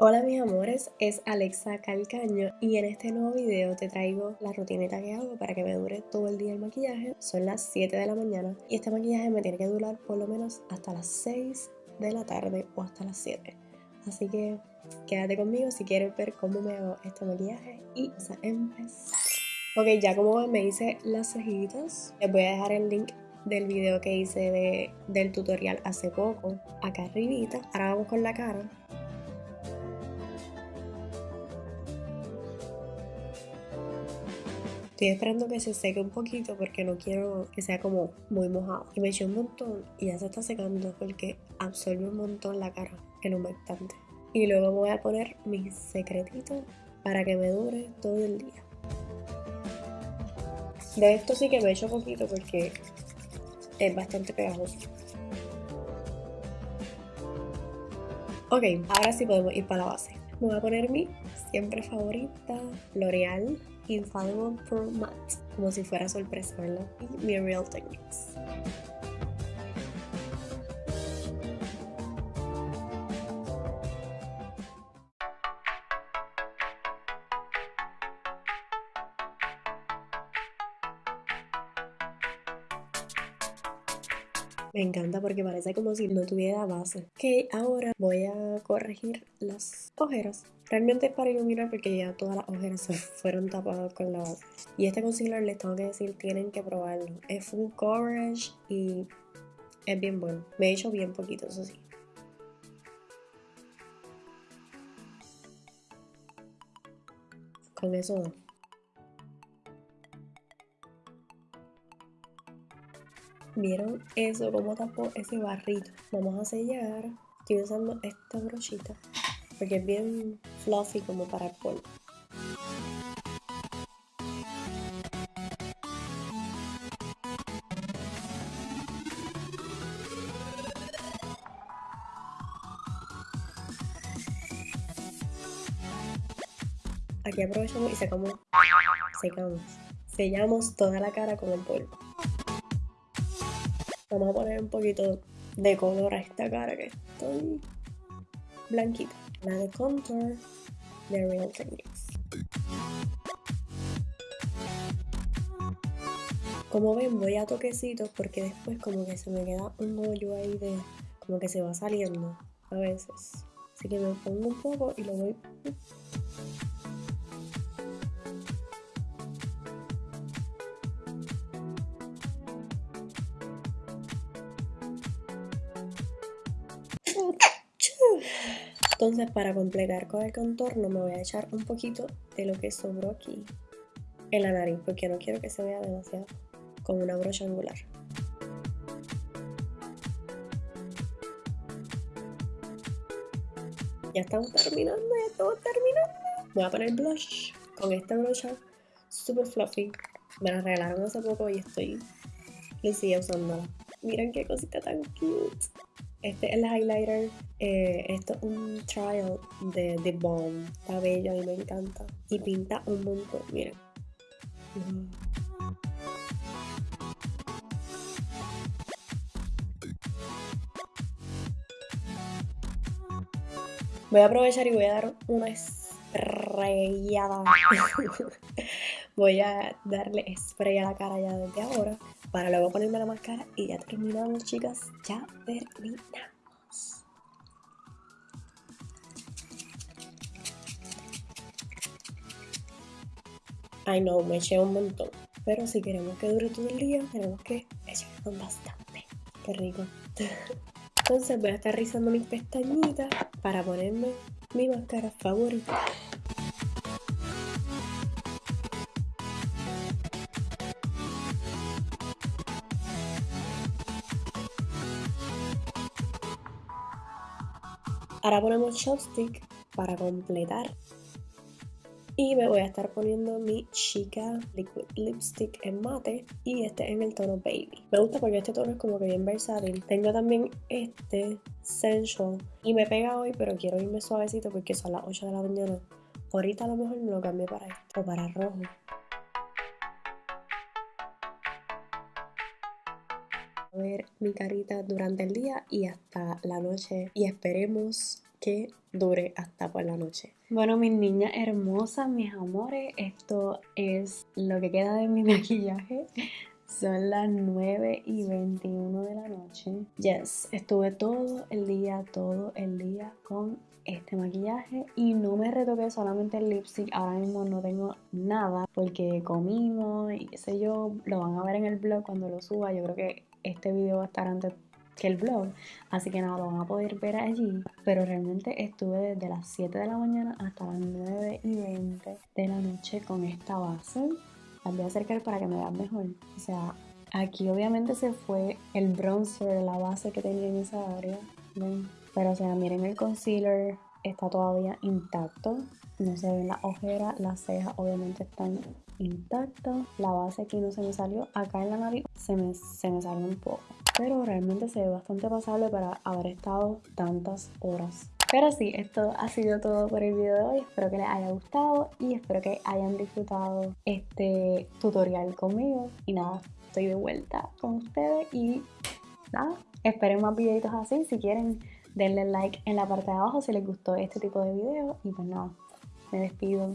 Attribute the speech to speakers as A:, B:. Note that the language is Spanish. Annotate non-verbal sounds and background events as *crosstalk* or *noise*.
A: Hola mis amores, es Alexa Calcaño y en este nuevo video te traigo la rutinita que hago para que me dure todo el día el maquillaje. Son las 7 de la mañana y este maquillaje me tiene que durar por lo menos hasta las 6 de la tarde o hasta las 7. Así que quédate conmigo si quieres ver cómo me hago este maquillaje y vamos a empezar. Ok, ya como me hice las cejitas. Les voy a dejar el link del video que hice de, del tutorial hace poco acá arribita. Ahora vamos con la cara. Estoy esperando que se seque un poquito porque no quiero que sea como muy mojado. Y me eché un montón y ya se está secando porque absorbe un montón la cara, el humectante. Y luego voy a poner mis secretitos para que me dure todo el día. De esto sí que me echo poquito porque es bastante pegajoso. Ok, ahora sí podemos ir para la base. Me voy a poner mi siempre favorita L'Oreal Infallible Pro Matte, como si fuera sorpresa, ¿verdad? Y Real Techniques. Me encanta porque parece como si no tuviera base. Ok, ahora voy a corregir las ojeras. Realmente es para iluminar porque ya todas las ojeras *laughs* fueron tapadas con la base. Y este concealer les tengo que decir, tienen que probarlo. Es full coverage y es bien bueno. Me he hecho bien poquito, eso sí. Con eso ¿Vieron eso? ¿Cómo tapó ese barrito? Vamos a sellar. Estoy usando esta brochita porque es bien fluffy como para el polvo. Aquí aprovechamos y sacamos, secamos, sellamos toda la cara con el polvo. Vamos a poner un poquito de color a esta cara que estoy blanquita. La de contour de Real Techniques. Como ven voy a toquecitos porque después como que se me queda un hoyo ahí de como que se va saliendo a veces. Así que me pongo un poco y lo voy Entonces para completar con el contorno me voy a echar un poquito de lo que sobró aquí en la nariz porque no quiero que se vea demasiado con una brocha angular. Ya estamos terminando, ya estamos terminando. Voy a poner blush con esta brocha super fluffy. Me la regalaron hace poco y estoy y sigue usándola. Miren qué cosita tan cute. Este es el highlighter. Eh, esto es un trial de The Bomb. Está bello, y me encanta. Y pinta un montón, miren. Voy a aprovechar y voy a dar una estrellada. *laughs* voy a darle spray a la cara ya desde ahora para luego ponerme la máscara y ya terminamos chicas, ya terminamos. Ay no, me eché un montón, pero si queremos que dure todo el día tenemos que echarnos bastante. Qué rico. Entonces voy a estar rizando mis pestañitas para ponerme mi máscara favorita. Ahora ponemos chopstick para completar. Y me voy a estar poniendo mi Chica Liquid Lipstick en mate y este en el tono Baby. Me gusta porque este tono es como que bien versátil. Tengo también este Sensual y me pega hoy pero quiero irme suavecito porque son las 8 de la mañana. Ahorita a lo mejor me lo cambio para esto o para rojo. Mi carita durante el día y hasta la noche y esperemos que dure hasta por la noche.
B: Bueno, mis niñas hermosas, mis amores, esto es lo que queda de mi *laughs* maquillaje. Son las 9 y 21 de la noche. Yes, estuve todo el día, todo el día con este maquillaje y no me retoqué solamente el lipstick. Ahora mismo no tengo nada porque comimos y qué sé yo. Lo van a ver en el blog cuando lo suba. Yo creo que este video va a estar antes que el blog. Así que nada, lo van a poder ver allí. Pero realmente estuve desde las 7 de la mañana hasta las 9 y 20 de la noche con esta base. Las voy a acercar para que me vean mejor. O sea, aquí obviamente se fue el bronzer, la base que tenía en esa área. Pero o sea, miren el concealer, está todavía intacto. No se ven las ojeras, las cejas obviamente están intactas. La base aquí no se me salió. Acá en la nariz se me, se me salió un poco pero realmente se ve bastante pasable para haber estado tantas horas. Pero sí, esto ha sido todo por el video de hoy. Espero que les haya gustado y espero que hayan disfrutado este tutorial conmigo. Y nada, estoy de vuelta con ustedes y nada, esperen más videitos así. Si quieren, denle like en la parte de abajo si les gustó este tipo de video. Y pues nada, me despido.